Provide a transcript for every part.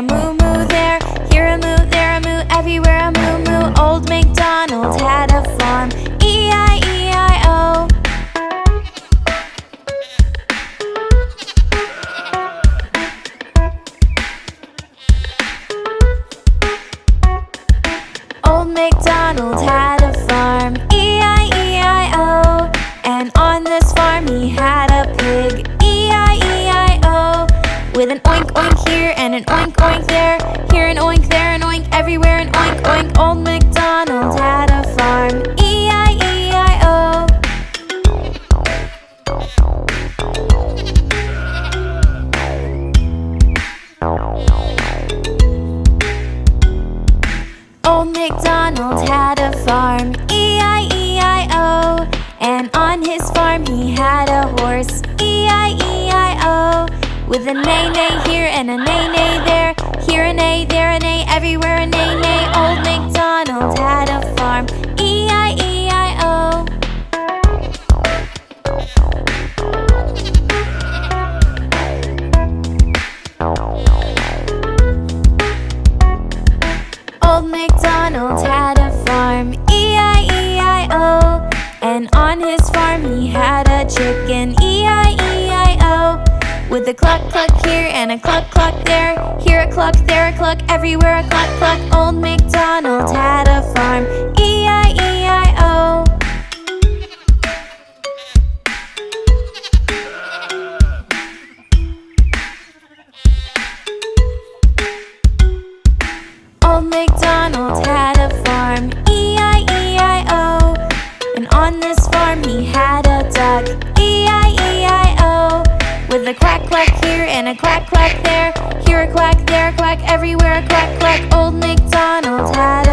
and a oink here and an oink oink there. Here an oink, there an oink, everywhere an oink oink. Old MacDonald had a farm. E-I-E-I-O. Old MacDonald had a farm. E-I-E-I-O. And on his farm he had a horse. With A, neigh here and A, neigh there. Here a A, there a A, everywhere a A, neigh. Old MacDonald had a farm. a clock clock here and a clock clock there. Here a clock, there a clock, everywhere a clock clock. Old MacDonald had a farm. E-I-E a quack, quack there, here a quack, there a quack, everywhere a quack, quack. Old MacDonald had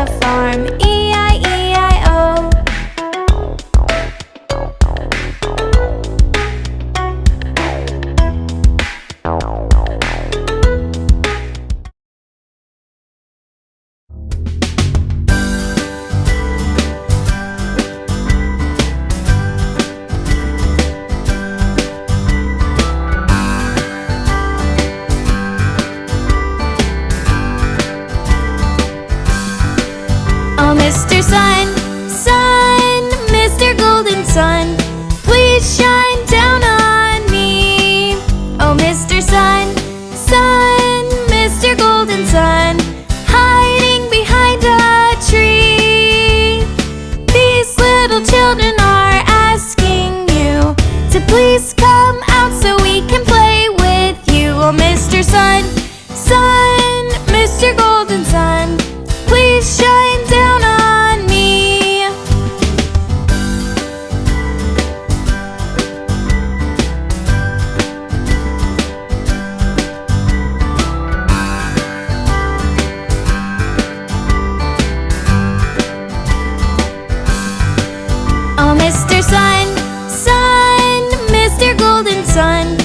Mr. Sun, sun, Mr. Golden Sun,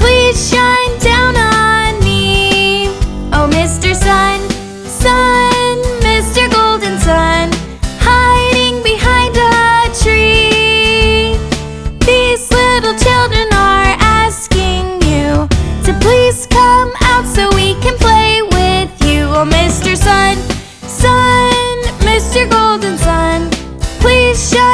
please shine down on me. Oh, Mr. Sun, sun, Mr. Golden Sun, hiding behind a tree. These little children are asking you to please come out so we can play with you. Oh, Mr. Sun, sun, Mr. Golden Sun, please shine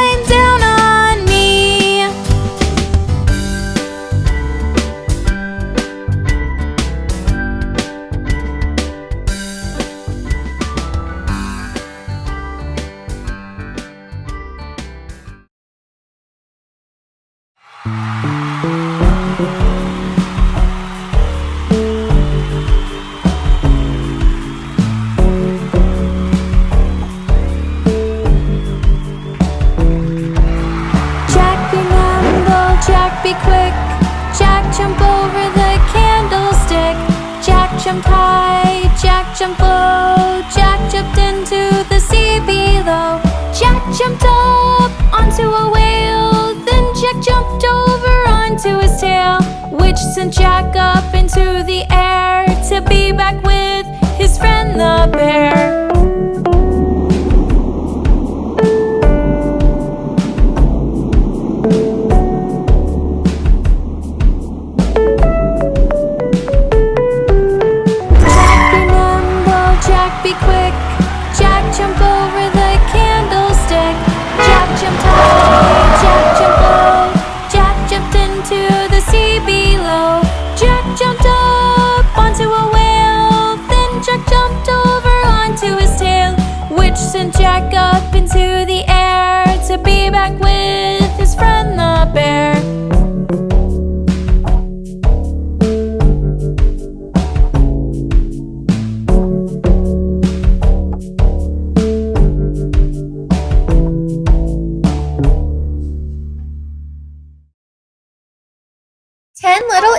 sent Jack up into the air to be back with his friend the bear.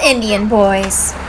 Indian Boys.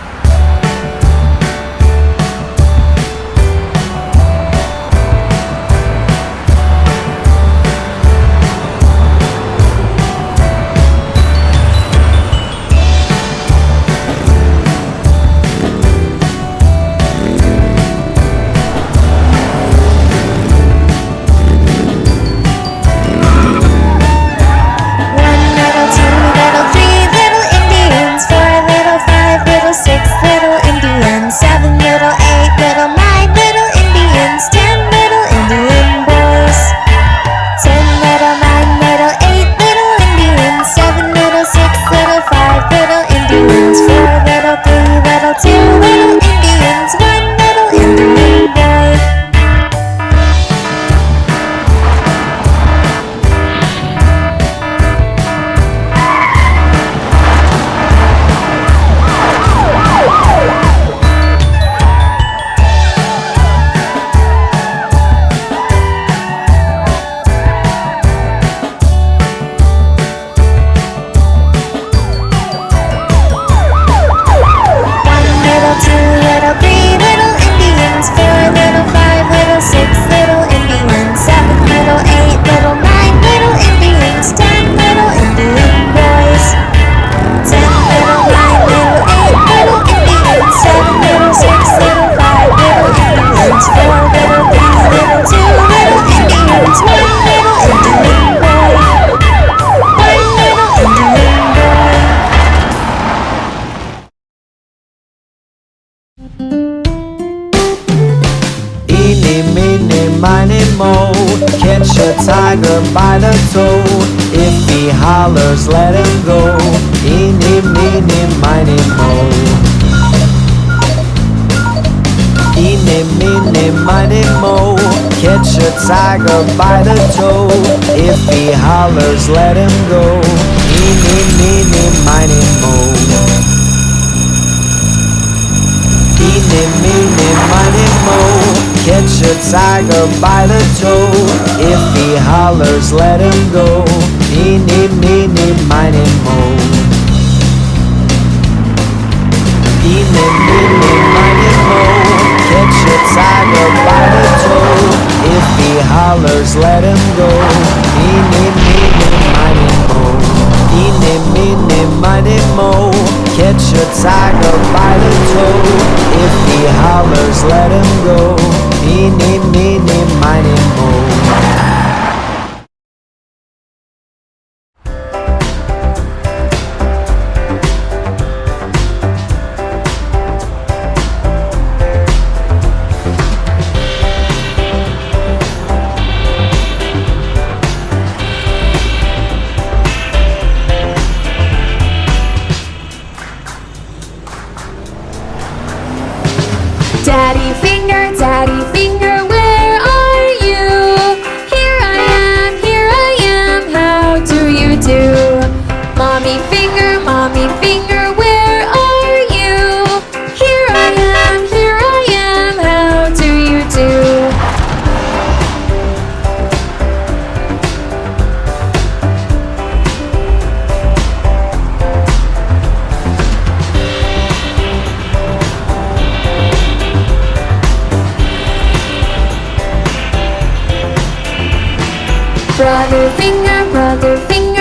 Hollers, let him go. Eeny, meeny, miny, mo. Eeny, meeny, miny, mo. Catch a tiger by the toe. If he hollers, let him go. Eeny, meeny, miny, mo. Eeny, meeny, miny, mo. Catch a tiger by the toe. If he hollers, let him go Eeny, meeny, miny, mo Eeny, meeny, miny, mo Catch a tiger by the toe If he hollers, let him go. Eeny, meeny, miny, mo Eeny, meeny, miny, mo Catch a tiger by the toe. If he hollers, let him go. Eeny, meeny, miny, mo Daddy finger, brother finger, brother finger.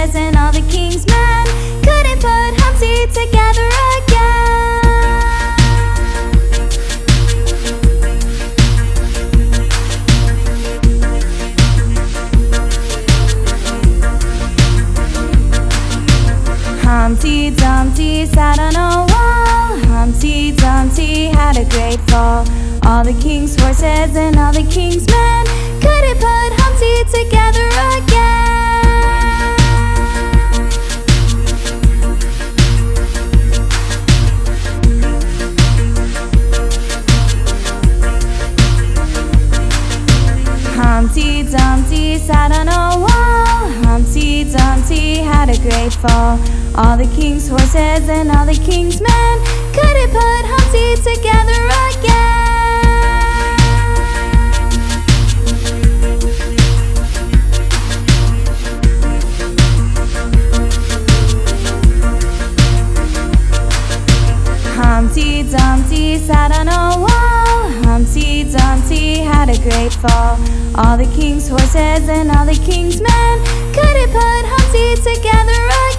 prayers and all the king's men. All the king's horses and all the king's men couldn't put Humpty together again. Humpty Dumpty sat on a wall. Humpty Dumpty had a great fall. All the king's horses and all the king's men couldn't put Humpty together again.